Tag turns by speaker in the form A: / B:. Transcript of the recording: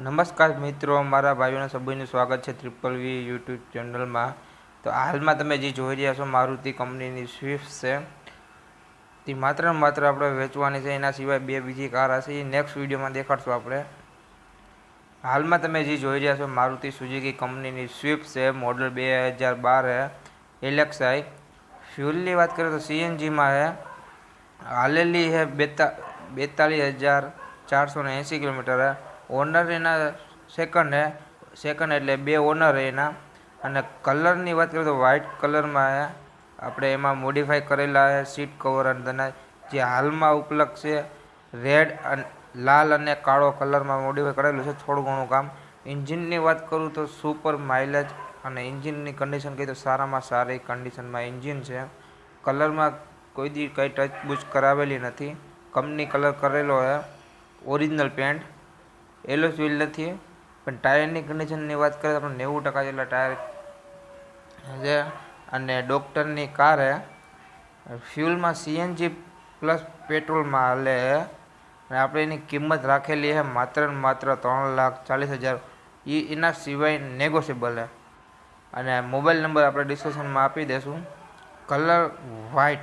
A: નમસ્કાર મિત્રો, મારા ભાઈઓના સભ્યનું સ્વાગત છે ટ્રિપલ વી યુટ્યુબ ચેનલમાં. તો હાલમાં તમે જે જોઈ રહ્યા છો, મારુતિ કંપનીની સ્વિફ્ટ છે. તે માત્ર ને માત્ર આપણે વેચવાની છે, એના સિવાય બે બીજી કાર હશે, એ નેક્સ્ટ વિડીયોમાં દેખાડશું આપણે. હાલમાં તમે જે જોઈ રહ્યા છો, મારુતિ સુઝુકી કંપનીની સ્વિફ્ટ છે, મોડલ બે હજાર બાર હે એલેક્સાઈ ફ્યુલની વાત કરીએ તો સીએનજીમાં હે. હાલેલી હે બેતા, બેતાલીસ હજાર ચારસો ને એંસી કિલોમીટર હે. ઓનર એના સેકન્ડ હે. સેકન્ડ એટલે બે ઓનર એના. અને કલરની વાત કરીએ તો વ્હાઇટ કલરમાં આપણે એમાં મોડિફાઈ કરેલા હે સીટ કવર અને તેના જે હાલમાં ઉપલબ્ધ છે રેડ અને લાલ અને કાળો કલરમાં મોડિફાઈ કરેલું છે, થોડું ઘણું કામ. એન્જિનની વાત કરું તો સુપર માઇલેજ અને એન્જિનની કન્ડિશન કહીએ તો સારામાં સારી કન્ડિશનમાં એન્જિન છે. કલરમાં કોઈ દી કંઈ ટચ બુચ કરાવેલી નથી. કંપની કલર કરેલો છે ઓરિજિનલ પેન્ટ એલો વ્હીલ નથી પણ ટાયરની કન્ડિશનની વાત કરીએ તો આપણે નેવું ટકા જેટલા ટાયર છે. અને ડૉક્ટરની કાર ફ્યુલમાં સીએનજી પ્લસ પેટ્રોલમાં હાલે. અને આપણે એની કિંમત રાખેલી છે માત્ર ને માત્ર ત્રણ લાખ ચાલીસ હજાર. એ એના સિવાય નેગોશિયેબલ છે. અને મોબાઈલ નંબર આપણે ડિસ્ક્રિપ્શનમાં આપી દઈશું. Colour white